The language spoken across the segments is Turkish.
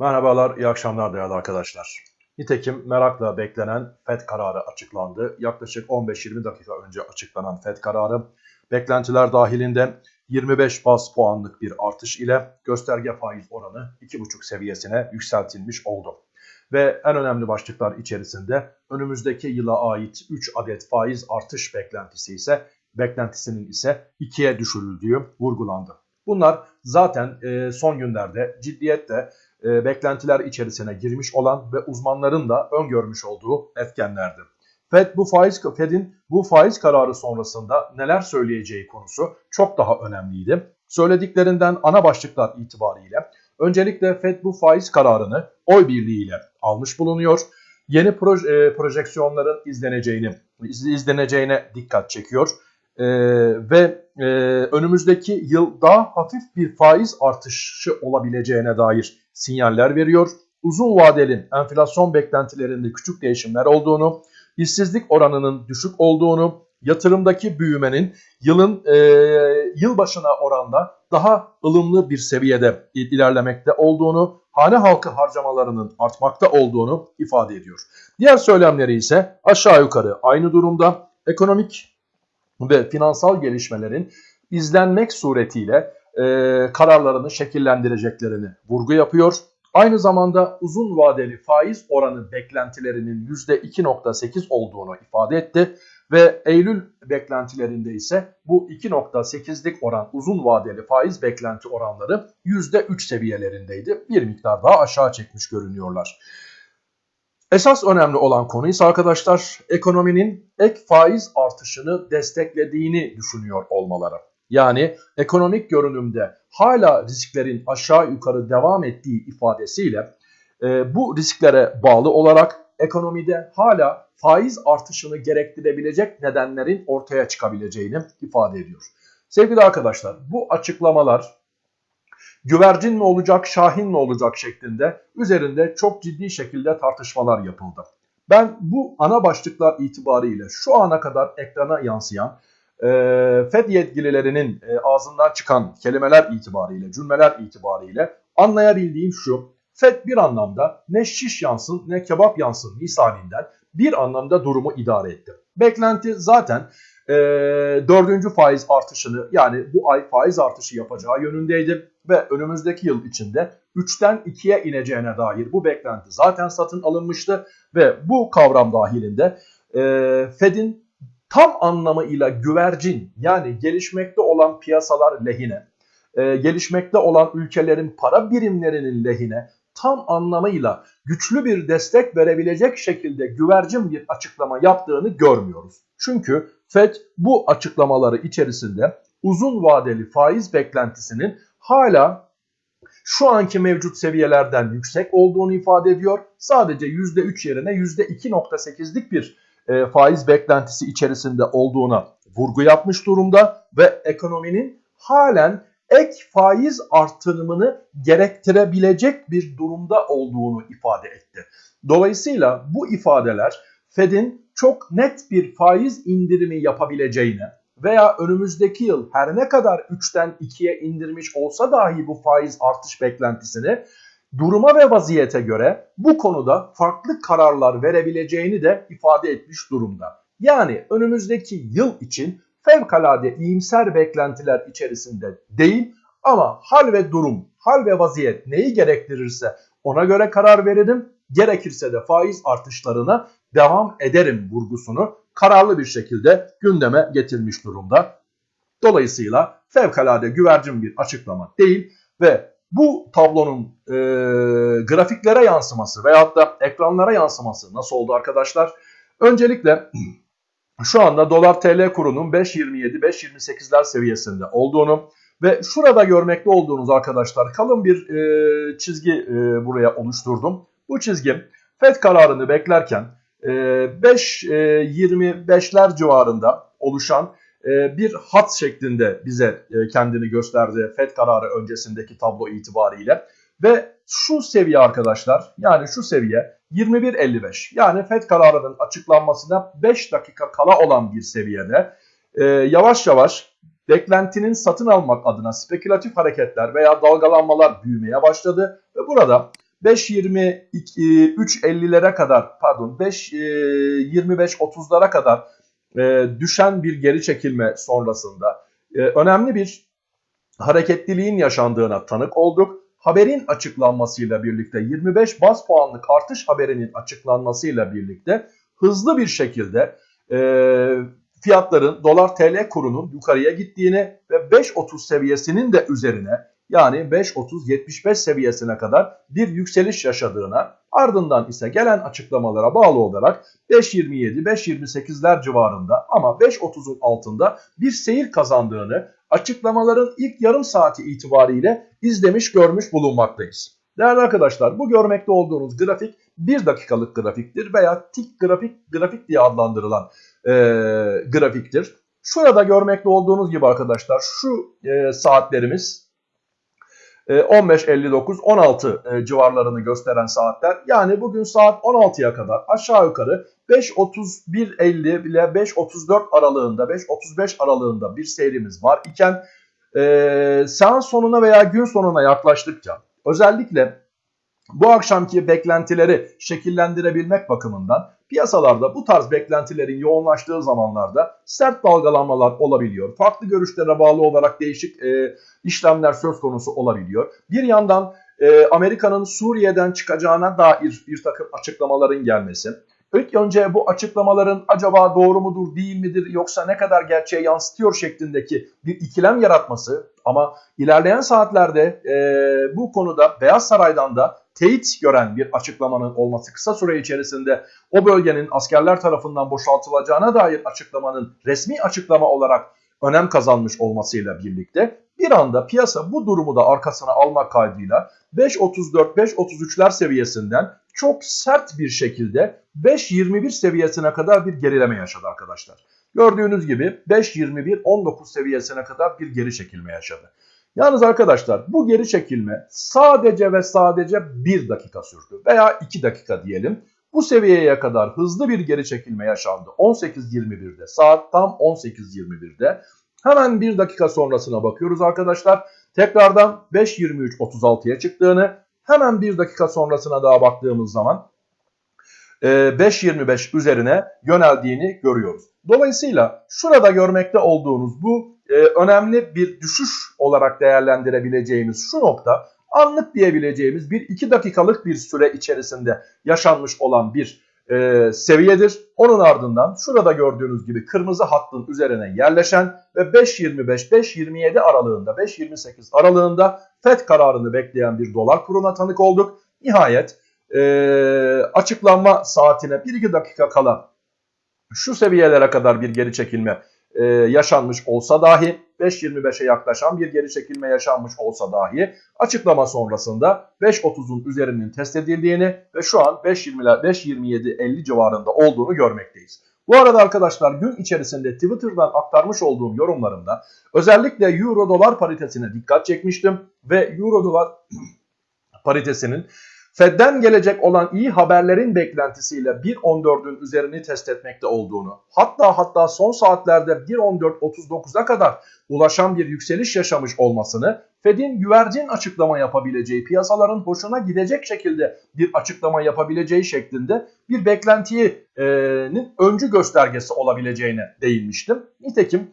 Merhabalar, iyi akşamlar değerli arkadaşlar. Nitekim merakla beklenen FED kararı açıklandı. Yaklaşık 15-20 dakika önce açıklanan FED kararı beklentiler dahilinde 25 bas puanlık bir artış ile gösterge faiz oranı 2,5 seviyesine yükseltilmiş oldu. Ve en önemli başlıklar içerisinde önümüzdeki yıla ait 3 adet faiz artış beklentisi ise beklentisinin ise 2'ye düşürüldüğü vurgulandı. Bunlar zaten son günlerde ciddiyetle e, beklentiler içerisine girmiş olan ve uzmanların da öngörmüş olduğu etkenlerdi. Fed bu faiz Fed'in bu faiz kararı sonrasında neler söyleyeceği konusu çok daha önemliydi. Söylediklerinden ana başlıklar itibariyle öncelikle Fed bu faiz kararını oy birliğiyle almış bulunuyor. Yeni proje, e, projeksiyonların izleneceğini izleneceğine dikkat çekiyor. Ee, ve e, önümüzdeki yıl daha hafif bir faiz artışı olabileceğine dair sinyaller veriyor. Uzun vadeli enflasyon beklentilerinde küçük değişimler olduğunu, işsizlik oranının düşük olduğunu, yatırımdaki büyümenin yılın e, yıl başına oranda daha ılımlı bir seviyede ilerlemekte olduğunu, hane halkı harcamalarının artmakta olduğunu ifade ediyor. Diğer söylemleri ise aşağı yukarı aynı durumda. Ekonomik ve finansal gelişmelerin izlenmek suretiyle e, kararlarını şekillendireceklerini vurgu yapıyor. Aynı zamanda uzun vadeli faiz oranı beklentilerinin %2.8 olduğunu ifade etti ve Eylül beklentilerinde ise bu 2.8'lik oran uzun vadeli faiz beklenti oranları %3 seviyelerindeydi. Bir miktar daha aşağı çekmiş görünüyorlar. Esas önemli olan konu ise arkadaşlar ekonominin ek faiz artışını desteklediğini düşünüyor olmaları. Yani ekonomik görünümde hala risklerin aşağı yukarı devam ettiği ifadesiyle e, bu risklere bağlı olarak ekonomide hala faiz artışını gerektirebilecek nedenlerin ortaya çıkabileceğini ifade ediyor. Sevgili arkadaşlar bu açıklamalar güvercin mi olacak, şahin mi olacak şeklinde üzerinde çok ciddi şekilde tartışmalar yapıldı. Ben bu ana başlıklar itibariyle şu ana kadar ekrana yansıyan e, FED yetkililerinin e, ağzından çıkan kelimeler itibariyle, cümleler itibariyle anlayabildiğim şu. FED bir anlamda ne şiş yansın ne kebap yansın misalinden bir anlamda durumu idare etti. Beklenti zaten e, dördüncü faiz artışını yani bu ay faiz artışı yapacağı yönündeydi ve önümüzdeki yıl içinde 3'ten 2'ye ineceğine dair bu beklenti zaten satın alınmıştı ve bu kavram dahilinde e, Fed'in tam anlamıyla güvercin yani gelişmekte olan piyasalar lehine, e, gelişmekte olan ülkelerin para birimlerinin lehine tam anlamıyla güçlü bir destek verebilecek şekilde güvercin bir açıklama yaptığını görmüyoruz. Çünkü FED bu açıklamaları içerisinde uzun vadeli faiz beklentisinin hala şu anki mevcut seviyelerden yüksek olduğunu ifade ediyor. Sadece %3 yerine %2.8'lik bir e, faiz beklentisi içerisinde olduğuna vurgu yapmış durumda ve ekonominin halen ek faiz artırımını gerektirebilecek bir durumda olduğunu ifade etti. Dolayısıyla bu ifadeler Fed'in çok net bir faiz indirimi yapabileceğine veya önümüzdeki yıl her ne kadar 3'ten 2'ye indirmiş olsa dahi bu faiz artış beklentisini duruma ve vaziyete göre bu konuda farklı kararlar verebileceğini de ifade etmiş durumda. Yani önümüzdeki yıl için fevkalade iyimser beklentiler içerisinde değil ama hal ve durum, hal ve vaziyet neyi gerektirirse ona göre karar veririm. Gerekirse de faiz artışlarına devam ederim vurgusunu kararlı bir şekilde gündeme getirmiş durumda. Dolayısıyla fevkalade güvercin bir açıklama değil ve bu tablonun e, grafiklere yansıması veyahut da ekranlara yansıması nasıl oldu arkadaşlar? Öncelikle şu anda dolar TL kurunun 5.27-5.28'ler seviyesinde olduğunu ve şurada görmekte olduğunuz arkadaşlar kalın bir e, çizgi e, buraya oluşturdum. Bu çizgi FED kararını beklerken e, 5.25'ler e, civarında oluşan bir hat şeklinde bize e, kendini gösterdi FED kararı öncesindeki tablo itibariyle. Ve şu seviye arkadaşlar yani şu seviye 21.55 yani FED kararının açıklanmasına 5 dakika kala olan bir seviyede e, yavaş yavaş beklentinin satın almak adına spekülatif hareketler veya dalgalanmalar büyümeye başladı. Ve burada 5.23.50'lere kadar pardon 5.25.30'lara kadar e, düşen bir geri çekilme sonrasında e, önemli bir hareketliliğin yaşandığına tanık olduk. Haberin açıklanmasıyla birlikte 25 baz puanlık artış haberinin açıklanmasıyla birlikte hızlı bir şekilde e, fiyatların dolar TL kurunun yukarıya gittiğini ve 5.30 seviyesinin de üzerine yani 5.30-75 seviyesine kadar bir yükseliş yaşadığına ardından ise gelen açıklamalara bağlı olarak 5.27-5.28'ler civarında ama 5.30'un altında bir seyir kazandığını açıklamaların ilk yarım saati itibariyle izlemiş görmüş bulunmaktayız. Değerli arkadaşlar bu görmekte olduğunuz grafik 1 dakikalık grafiktir veya tik grafik grafik diye adlandırılan e, grafiktir. Şurada görmekte olduğunuz gibi arkadaşlar şu e, saatlerimiz 15.59-16 e, civarlarını gösteren saatler. Yani bugün saat 16'ya kadar aşağı yukarı 5.31.50 ile 5.34 aralığında 5.35 aralığında bir seyrimiz var iken e, seans sonuna veya gün sonuna yaklaştıkça özellikle bu akşamki beklentileri şekillendirebilmek bakımından piyasalarda bu tarz beklentilerin yoğunlaştığı zamanlarda sert dalgalanmalar olabiliyor. Farklı görüşlere bağlı olarak değişik e, işlemler söz konusu olabiliyor. Bir yandan e, Amerika'nın Suriye'den çıkacağına dair bir takım açıklamaların gelmesi. İlk önce bu açıklamaların acaba doğru mudur değil midir yoksa ne kadar gerçeğe yansıtıyor şeklindeki bir ikilem yaratması ama ilerleyen saatlerde e, bu konuda Beyaz Saray'dan da teyit gören bir açıklamanın olması kısa süre içerisinde o bölgenin askerler tarafından boşaltılacağına dair açıklamanın resmi açıklama olarak önem kazanmış olmasıyla birlikte bir anda piyasa bu durumu da arkasına almak kaydıyla 5.34-5.33'ler seviyesinden çok sert bir şekilde 5.21 seviyesine kadar bir gerileme yaşadı arkadaşlar. Gördüğünüz gibi 5.21-19 seviyesine kadar bir geri çekilme yaşadı. Yalnız arkadaşlar bu geri çekilme sadece ve sadece 1 dakika sürdü veya 2 dakika diyelim. Bu seviyeye kadar hızlı bir geri çekilme yaşandı 18.21'de saat tam 18.21'de. Hemen 1 dakika sonrasına bakıyoruz arkadaşlar. Tekrardan 5.23.36'ya çıktığını hemen 1 dakika sonrasına daha baktığımız zaman 5.25 üzerine yöneldiğini görüyoruz. Dolayısıyla şurada görmekte olduğunuz bu e, önemli bir düşüş olarak değerlendirebileceğimiz şu nokta anlık diyebileceğimiz bir iki dakikalık bir süre içerisinde yaşanmış olan bir e, seviyedir. Onun ardından şurada gördüğünüz gibi kırmızı hattın üzerine yerleşen ve 5.25-5.27 aralığında 5.28 aralığında FED kararını bekleyen bir dolar kuruna tanık olduk. Nihayet e, açıklanma saatine 1-2 dakika kala şu seviyelere kadar bir geri çekilme e, yaşanmış olsa dahi 5.25'e yaklaşan bir geri çekilme yaşanmış olsa dahi açıklama sonrasında 5.30'un üzerinin test edildiğini ve şu an 5.27-50 civarında olduğunu görmekteyiz. Bu arada arkadaşlar gün içerisinde Twitter'dan aktarmış olduğum yorumlarımda özellikle Euro dolar paritesine dikkat çekmiştim ve Euro dolar paritesinin Fed'den gelecek olan iyi haberlerin beklentisiyle 1.14'ün üzerini test etmekte olduğunu, hatta hatta son saatlerde 1.14.39'a kadar ulaşan bir yükseliş yaşamış olmasını, Fed'in güvercin açıklama yapabileceği, piyasaların hoşuna gidecek şekilde bir açıklama yapabileceği şeklinde bir beklentinin öncü göstergesi olabileceğine değinmiştim. Nitekim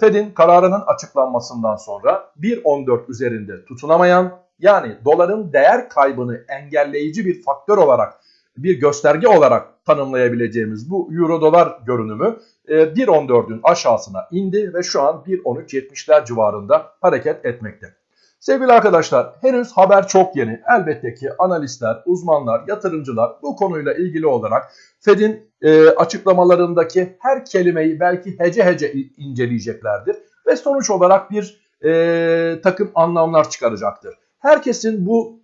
Fed'in kararının açıklanmasından sonra 1.14 üzerinde tutunamayan yani doların değer kaybını engelleyici bir faktör olarak bir gösterge olarak tanımlayabileceğimiz bu euro dolar görünümü 1.14'ün e, aşağısına indi ve şu an 1.13.70'ler civarında hareket etmekte. Sevgili arkadaşlar henüz haber çok yeni. Elbette ki analistler, uzmanlar, yatırımcılar bu konuyla ilgili olarak Fed'in e, açıklamalarındaki her kelimeyi belki hece hece inceleyeceklerdir. Ve sonuç olarak bir e, takım anlamlar çıkaracaktır herkesin bu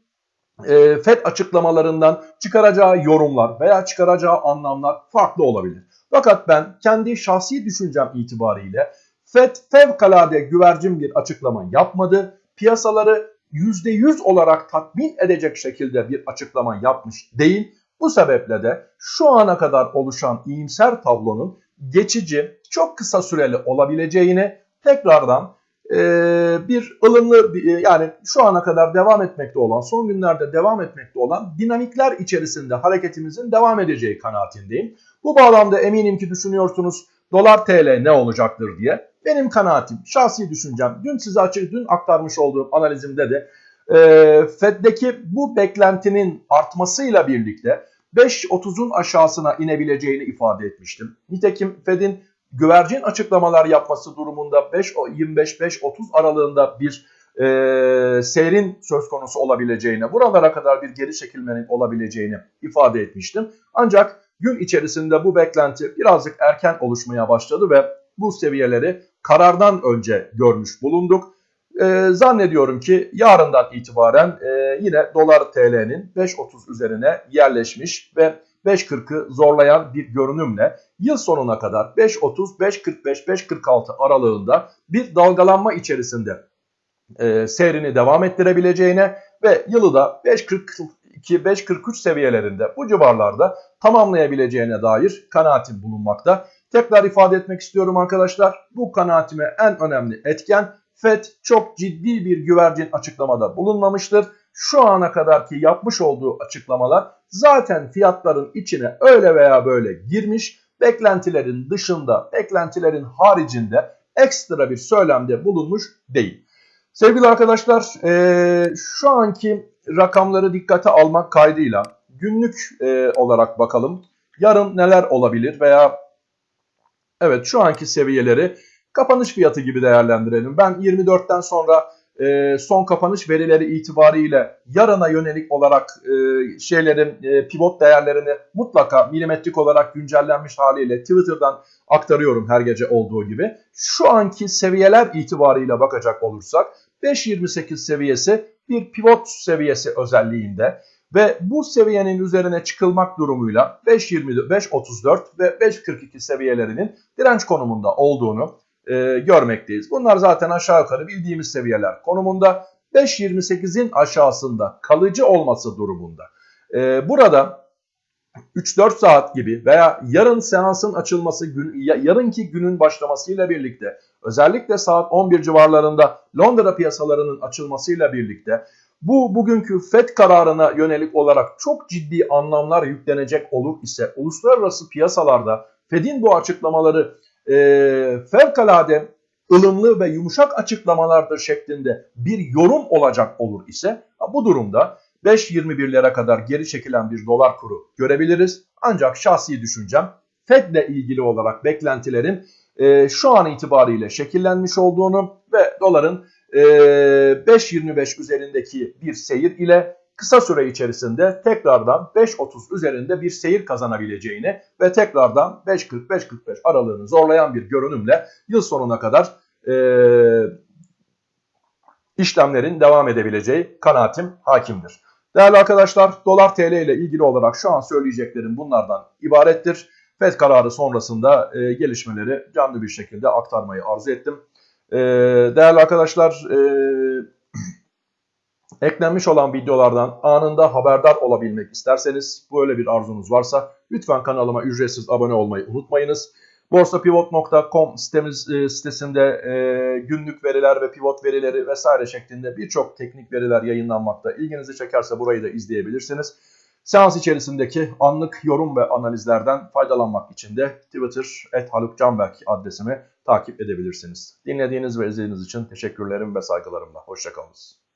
e, FED açıklamalarından çıkaracağı yorumlar veya çıkaracağı anlamlar farklı olabilir. Fakat ben kendi şahsi düşüncem itibariyle FED fevkalade güvercin bir açıklama yapmadı. Piyasaları %100 olarak tatmin edecek şekilde bir açıklama yapmış değil. Bu sebeple de şu ana kadar oluşan iyimser tablonun geçici, çok kısa süreli olabileceğini tekrardan bir ılımlı bir- yani şu ana kadar devam etmekte olan son günlerde devam etmekte olan dinamikler içerisinde hareketimizin devam edeceği kanaatindeyim. Bu bağlamda eminim ki düşünüyorsunuz dolar TL ne olacaktır diye. Benim kanaatim, şahsi düşüncem, dün size açık, dün aktarmış olduğum analizimde de e, Fed'deki bu beklentinin artmasıyla birlikte 5.30'un aşağısına inebileceğini ifade etmiştim. Nitekim Fed'in güvercin açıklamalar yapması durumunda 5.25-5.30 aralığında bir e, seyrin söz konusu olabileceğine, buralara kadar bir geri çekilmenin olabileceğini ifade etmiştim. Ancak gün içerisinde bu beklenti birazcık erken oluşmaya başladı ve bu seviyeleri karardan önce görmüş bulunduk. Ee, zannediyorum ki yarından itibaren e, yine dolar TL'nin 5.30 üzerine yerleşmiş ve 5.40'ı zorlayan bir görünümle yıl sonuna kadar 5.30, 5.45, 5.46 aralığında bir dalgalanma içerisinde e, seyrini devam ettirebileceğine ve yılı da 5.42-5.43 seviyelerinde bu civarlarda tamamlayabileceğine dair kanaatim bulunmakta. Tekrar ifade etmek istiyorum arkadaşlar. Bu kanaatime en önemli etken FED çok ciddi bir güvercin açıklamada bulunmamıştır. Şu ana kadarki yapmış olduğu açıklamalar zaten fiyatların içine öyle veya böyle girmiş. Beklentilerin dışında, beklentilerin haricinde ekstra bir söylemde bulunmuş değil. Sevgili arkadaşlar eee, şu anki rakamları dikkate almak kaydıyla günlük eee, olarak bakalım. Yarın neler olabilir veya evet şu anki seviyeleri kapanış fiyatı gibi değerlendirelim. Ben 24'ten sonra e, son kapanış verileri itibariyle yarına yönelik olarak e, şeylerin e, pivot değerlerini mutlaka milimetrik olarak güncellenmiş haliyle Twitter'dan aktarıyorum her gece olduğu gibi. Şu anki seviyeler itibariyle bakacak olursak 5.28 seviyesi bir pivot seviyesi özelliğinde ve bu seviyenin üzerine çıkılmak durumuyla 5.20, 5.34 ve 5.42 seviyelerinin direnç konumunda olduğunu e, görmekteyiz. Bunlar zaten aşağı yukarı bildiğimiz seviyeler konumunda 5.28'in aşağısında kalıcı olması durumunda. E, burada 3-4 saat gibi veya yarın seansın açılması, gün, ya- yarınki günün başlamasıyla birlikte özellikle saat 11 civarlarında Londra piyasalarının açılmasıyla birlikte bu bugünkü FED kararına yönelik olarak çok ciddi anlamlar yüklenecek olur ise uluslararası piyasalarda FED'in bu açıklamaları e, fevkalade ılımlı ve yumuşak açıklamalardır şeklinde bir yorum olacak olur ise bu durumda 5.21'lere kadar geri çekilen bir dolar kuru görebiliriz. Ancak şahsi düşüncem Fed ile ilgili olarak beklentilerin e, şu an itibariyle şekillenmiş olduğunu ve doların e, 5.25 üzerindeki bir seyir ile kısa süre içerisinde tekrardan 5.30 üzerinde bir seyir kazanabileceğini ve tekrardan 5.40-5.45 aralığını zorlayan bir görünümle yıl sonuna kadar e, işlemlerin devam edebileceği kanaatim hakimdir. Değerli arkadaşlar dolar TL ile ilgili olarak şu an söyleyeceklerim bunlardan ibarettir. FED kararı sonrasında e, gelişmeleri canlı bir şekilde aktarmayı arzu ettim. E, değerli arkadaşlar e, eklenmiş olan videolardan anında haberdar olabilmek isterseniz böyle bir arzunuz varsa lütfen kanalıma ücretsiz abone olmayı unutmayınız. Borsapivot.com e, sitesinde e, günlük veriler ve pivot verileri vesaire şeklinde birçok teknik veriler yayınlanmakta. İlginizi çekerse burayı da izleyebilirsiniz. Seans içerisindeki anlık yorum ve analizlerden faydalanmak için de Twitter @halukcanberk adresimi takip edebilirsiniz. Dinlediğiniz ve izlediğiniz için teşekkürlerim ve saygılarımla. Hoşçakalınız.